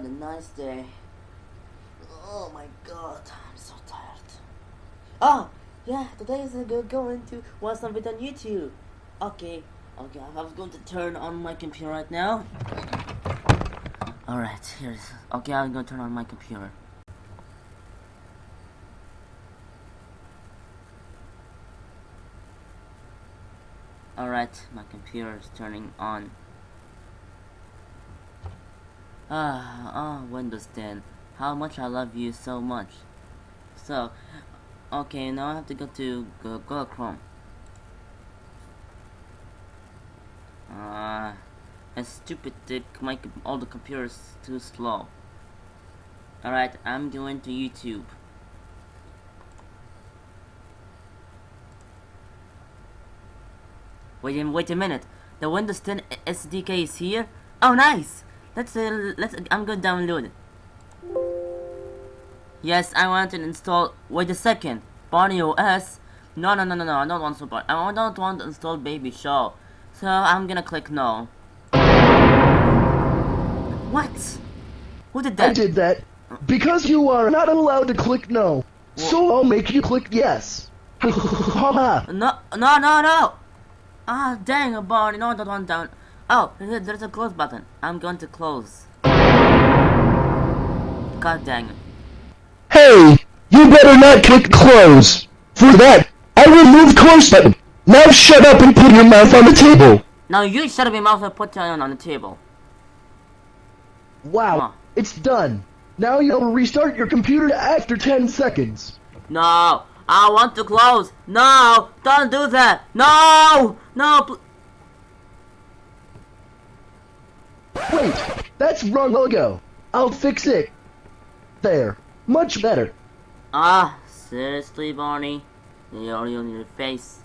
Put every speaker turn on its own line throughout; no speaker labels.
what a nice day. Oh my god, I'm so tired. Oh, yeah, today is go going to watch something on YouTube. Okay, okay, I was going to turn on my computer right now. Alright, here's. Okay, I'm gonna turn on my computer. Alright, my computer is turning on. Ah, oh, Windows 10. How much I love you so much. So, okay, now I have to go to Google Chrome. Ah, uh, it's stupid to make all the computers too slow. Alright, I'm going to YouTube. Wait a, wait a minute. The Windows 10 SDK is here? Oh, nice! Let's uh, let's. I'm gonna download it. Yes, I want to install. Wait a second, Barney OS. No, no, no, no, no. I don't want support. I don't want to install Baby Show. So I'm gonna click no. What? Who did that?
I did that because you are not allowed to click no. So I'll make you click yes.
no, no, no, no. Ah, dang, Barney. No, that one down. Oh, there's a close button. I'm going to close. God dang it.
Hey! You better not click close! For that, I will move close button! Now shut up and put your mouth on the table!
Now you shut up your mouth and put your hand on the table.
Wow, it's done. Now you'll restart your computer after 10 seconds.
No, I want to close. No, don't do that. No, no,
Wait, that's wrong logo. I'll fix it. There, much better.
Ah, seriously, Barney? Audio on your face.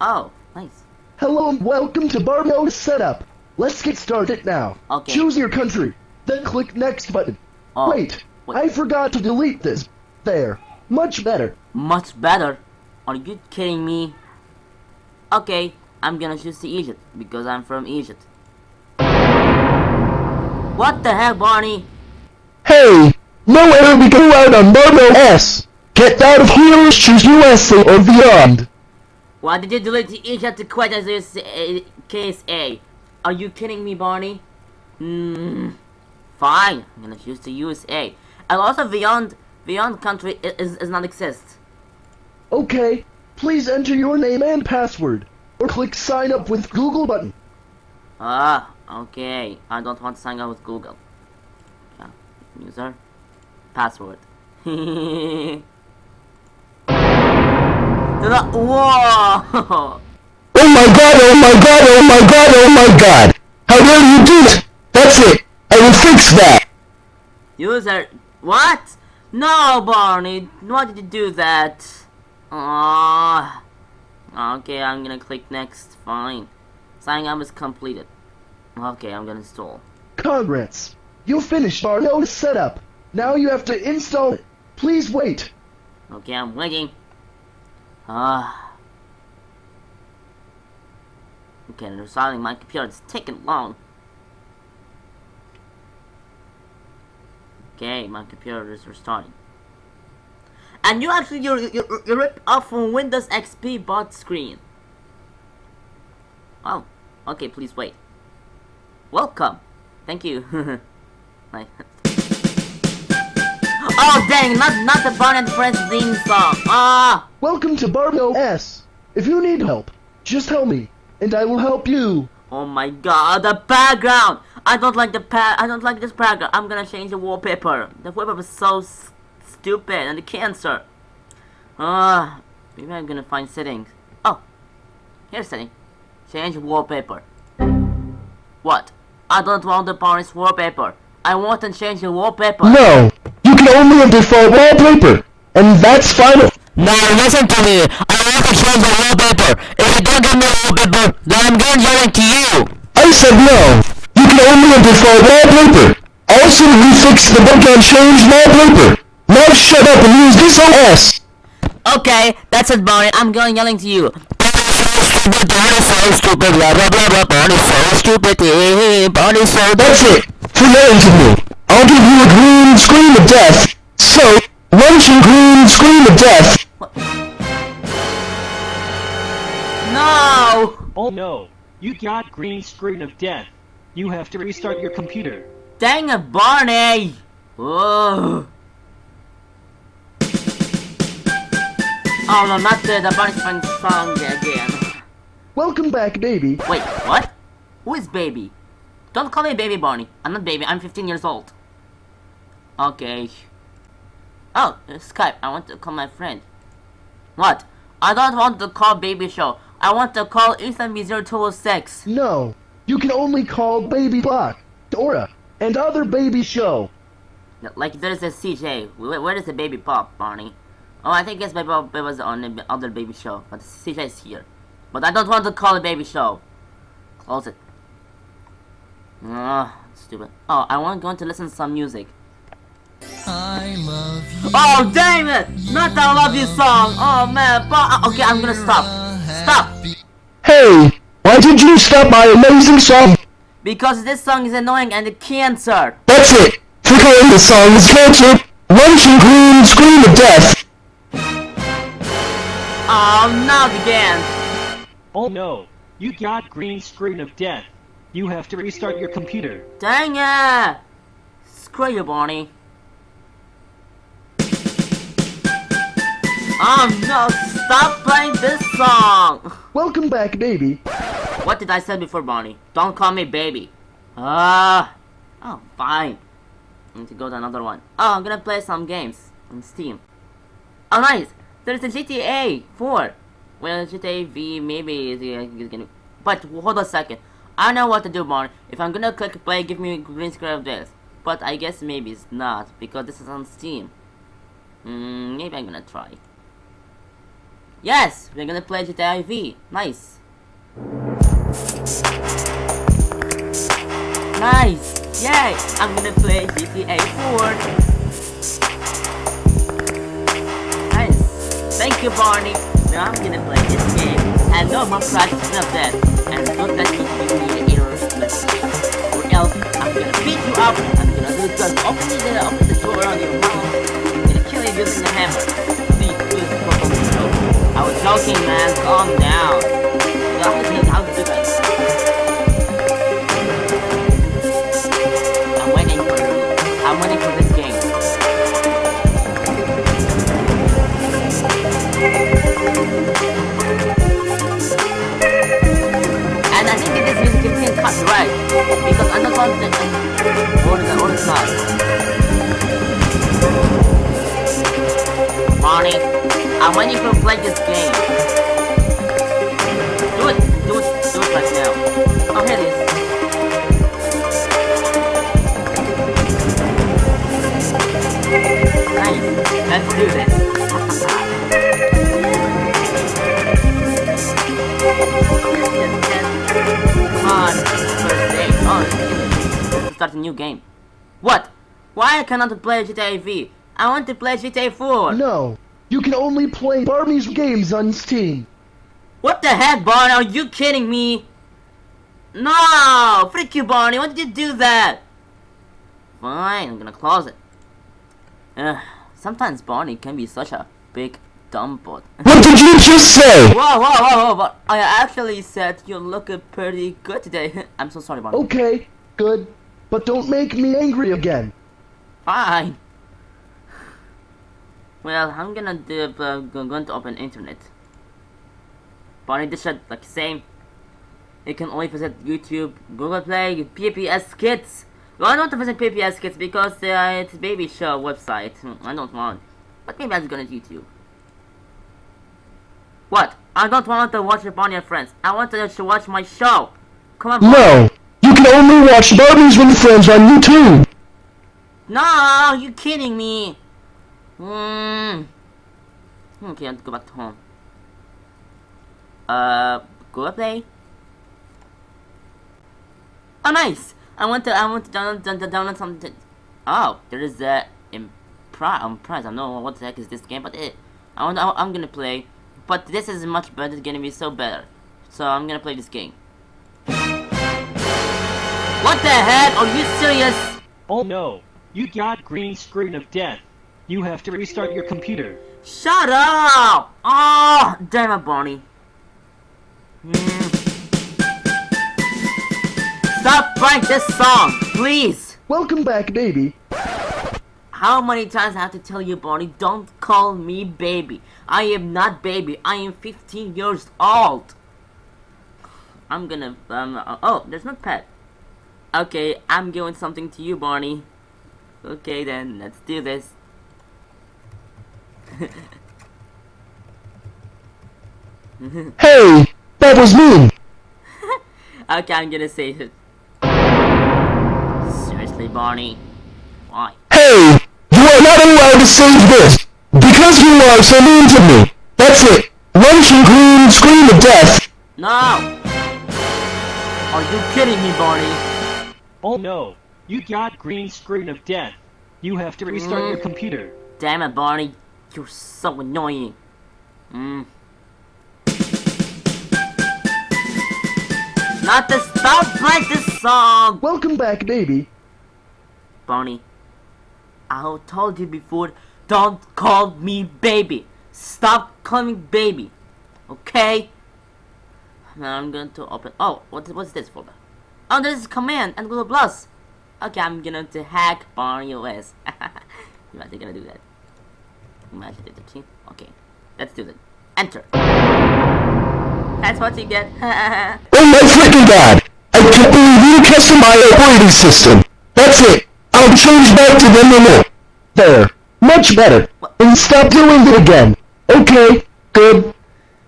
Oh, nice.
Hello and welcome to Barney OS setup. Let's get started now.
Okay.
Choose your country, then click next button.
Oh,
wait, wait, I forgot to delete this. There, much better.
Much better? Are you kidding me? Okay, I'm gonna choose the Egypt because I'm from Egypt. What the hell, Barney?
Hey! Nowhere we go out on Barney OS! Get out of here, choose USA or beyond!
Why did you delete the Egypt to quit as this uh, case A? Are you kidding me, Barney? Hmm. Fine, I'm gonna choose the USA. And also beyond beyond country is, is not exist.
Okay, please enter your name and password or click sign up with Google button.
Ah, okay. I don't want to sign up with Google. Yeah. User. Password. Whoa!
Oh my god, oh my god, oh my god, oh my god! How dare you do it? That's it! I will fix that!
User, what? No, Barney, why did you do that? Ah. Okay, I'm gonna click next. Fine. Signing up is completed. Okay, I'm gonna install.
Congrats! You finished our node setup. Now you have to install it. Please wait.
Okay, I'm waiting. Ah. Okay, I'm installing my computer. It's taking long. Okay, my computer is restarting. And you actually you you you rip off from Windows XP bot screen. Oh, okay. Please wait. Welcome. Thank you. like. Oh dang! Not not the Barney and Friends theme song. Ah.
Welcome to Barney OS. If you need help, just tell me, and I will help you.
Oh my god, the background! I don't like the pa- I don't like this background. I'm gonna change the wallpaper. The wallpaper is so stupid and the cancer. Ah, uh, maybe I'm gonna find settings. Oh, here's setting. Change wallpaper. What? I don't want the Paris wallpaper. I want to change the wallpaper.
No, you can only have default wallpaper, and that's final.
Now listen to me. I want to change the wallpaper. If you don't give me the wallpaper, then I'm going to yell to you.
I said no. You can only have default wallpaper. Also, we fix the bug and change wallpaper. Now shut up and use this OS!
Okay, that's it, Barney. I'm going yelling to you. Barney's so stupid, blah blah blah blah, Barney's so stupid, Barney's so
That's it. For lying to me. I'll give you a green screen of death. So, lunch and green screen of death.
No!
Oh no, you got green screen of death. You have to restart your computer.
Dang it, Barney! Oh. Oh no, not the, the Sponge song again.
Welcome back, baby.
Wait, what? Who is baby? Don't call me baby Barney. I'm not baby, I'm 15 years old. Okay. Oh, Skype. I want to call my friend. What? I don't want to call baby show. I want to call Ethan B0206.
No, you can only call Baby Bop, Dora, and other baby show.
Like there's a CJ. Where, where is the Baby Bop, Barney? Oh, I think it's Baby Bop it was on the other baby show, but CJ is here. But I don't want to call it baby show. Close it. Ah, stupid. Oh, I want going to listen to some music.
I love you.
Oh, damn it! Not the I love you song. Oh man, but okay, I'm gonna stop. Stop.
Hey, why did you stop my amazing song?
Because this song is annoying and it cancer.
That's it. For calling the song is cancer. Lunch and green screen of death.
Oh, not again.
Oh no, you got green screen of death. You have to restart your computer.
Dang it! Screw you, Barney. Oh no, stop playing this song!
Welcome back, baby.
What did I say before, Barney? Don't call me baby. Ah. oh, fine. I need to go to another one. Oh, I'm gonna play some games on Steam. Oh, nice. There's a GTA 4. Well, GTA V maybe is uh, gonna. But hold on a second. I know what to do, Barney. If I'm gonna click play, give me a green screen of this. But I guess maybe it's not because this is on Steam. Hmm, maybe I'm gonna try. Yes, we're gonna play GTA V. Nice. Nice! Yay! I'm gonna play GTA 4. Thank you, Barney. Now I'm gonna play this game. And no more practice of that. And don't let me give me the error. Or else I'm gonna beat you up. I'm gonna do just open the open the door on your mouth. I'm gonna kill you using the hammer. Please, please, the door. I was joking, man. Calm down. Game. Do it, do it, do it right now. Oh, here it is. Nice. Let's do this. Come on. First day. Oh, let's start a new game. What? Why I cannot play GTA V? I want to play GTA 4.
No, you can only play Barney's games on Steam.
What the heck, Barney? Are you kidding me? No! Freak you, Barney. Why did you do that? Fine, I'm gonna close it. Ugh, sometimes Barney can be such a big dumb butt.
What did you just say?
Whoa, whoa, whoa, whoa, but I actually said you look pretty good today. I'm so sorry, Barney.
Okay, good. But don't make me angry again.
Fine. Well, I'm gonna do, uh, go- going to open internet. Barney, this should like same. You can only visit YouTube, Google Play, PBS Kids. Well, I don't want to visit PBS Kids because uh, it's a baby show website. Hmm, I don't want. But maybe I'm gonna YouTube. What? I don't want to watch Barney and Friends. I want to watch my show. Come on.
No, you can only watch Barney's with Friends on YouTube.
No, you kidding me? Hmm. Okay, I'll go back to home. Uh, Google Play. Oh, nice! I want to. I want to download, down, down- download something. Oh, there is a prize. Um, prize. I don't know what the heck is this game, but it. I want. I, I'm gonna play, but this is much better. It's gonna be so better. So I'm gonna play this game. What the heck? Are you serious?
Oh no, you got green screen of death. You have to restart your computer.
Shut up! Oh, damn it, Barney. Hmm. Stop playing this song, please.
Welcome back, baby.
How many times I have to tell you, Barney, don't call me baby. I am not baby. I am 15 years old. I'm gonna, um, uh, oh, there's no pet. Okay, I'm giving something to you, Barney. Okay then, let's do this.
Hey, that was me!
Okay, I'm gonna say it. Seriously, Barney? Why?
Hey, you are not allowed to save this because you are so mean to me. That's it. Lunch and green scream of death.
No! Are you kidding me, Barney?
Oh no, you got green screen of death. You have to restart your mm. computer.
Damn it, Barney. You're so annoying. Mm. Not to stop playing this song!
Welcome back, baby.
Barney, I told you before, don't call me baby. Stop calling me baby. Okay? Now I'm going to open. Oh, what, what's this folder? Oh, this is command and Google Plus. Okay, I'm going to hack Barney OS. you actually gonna do that? The team. Okay, let's do that. Enter. That's what you get.
Oh my freaking god! I you custom my operating system. That's it. I'll change back to the normal. There. Much better. And stop doing it again. Okay. Good.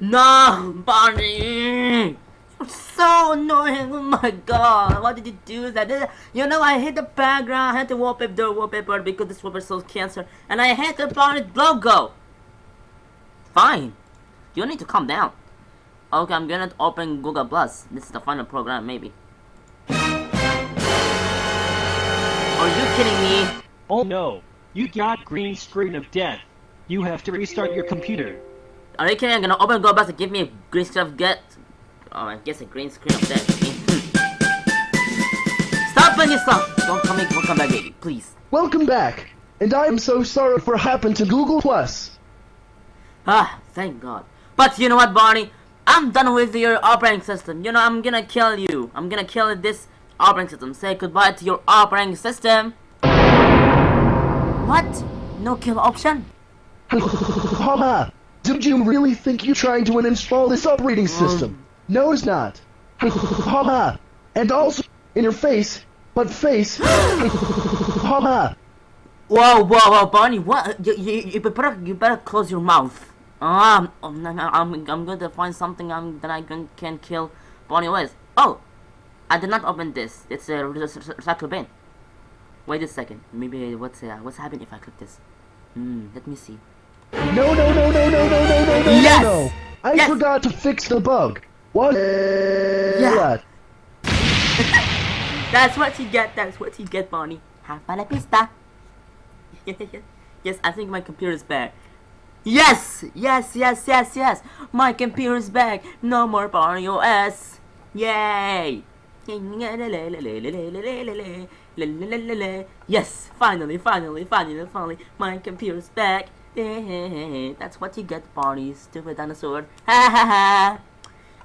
No, Barney! So annoying, oh my god, why did you do that? You know, I hate the background, I hate the wallpaper, the wallpaper because this wallpaper shows cancer, and I hate the Barney logo! Fine. You need to calm down. Okay, I'm gonna open Google Plus. This is the final program, maybe. Are you kidding me?
Oh no, you got green screen of death. You have to restart your computer.
Are you kidding? I'm gonna open Google Plus and give me a green screen of get. Oh, I guess a green screen of death. Stop playing song! Don't come in, don't back, baby, please.
Welcome back. And I am so sorry for what happened to Google Plus.
Ah, thank God. But you know what, Barney? I'm done with your operating system. You know, I'm gonna kill you. I'm gonna kill this operating system. Say goodbye to your operating system. What? No kill option?
Haha. Did you really think you're trying to uninstall this operating system? No, it's not. Haha. and also in your face, but face. Haha.
whoa, whoa, whoa, Barney! What? You, you, you better, you better close your mouth. Um, I'm, I'm, I'm going to find something I'm, that I can, can kill Barney with. Oh, I did not open this. It's a recycle bin. Wait a second. Maybe uh, what's uh, what's happening if I click this? Hmm. Let me see.
No, no, no, no, no, no, no, no,
yes!
no, no! I
yes!
forgot to fix the bug. What?
Yeah. That's what you get. That's what you get, Barney. Have fun at pista. yes, I think my computer is back. Yes, yes, yes, yes, yes. My computer is back. No more Barney OS. Yay! Yes, finally, finally, finally, finally, my computer's back. That's what you get, Barney, stupid dinosaur. Ha ha ha!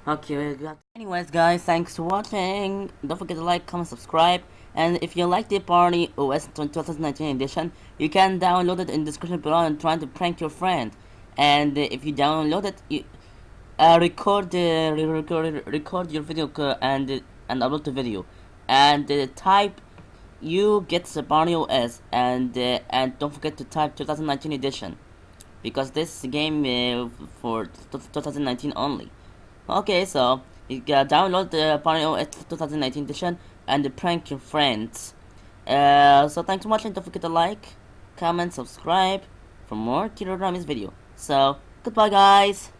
Okay. Anyways, guys, thanks for watching. Don't forget to like, comment, subscribe. And if you like the Barney OS 2019 edition, you can download it in the description below and try to prank your friend. And if you download it, you uh, record uh, re- record record your video and and upload the video, and type you get the Barney OS and uh, and don't forget to type 2019 edition because this game uh, for 2019 only. Okay, so you can download the Barney OS 2019 edition and prank your friends. Uh, so thanks for watching. Don't forget to like, comment, subscribe for more Tito Ramis video. So goodbye, guys.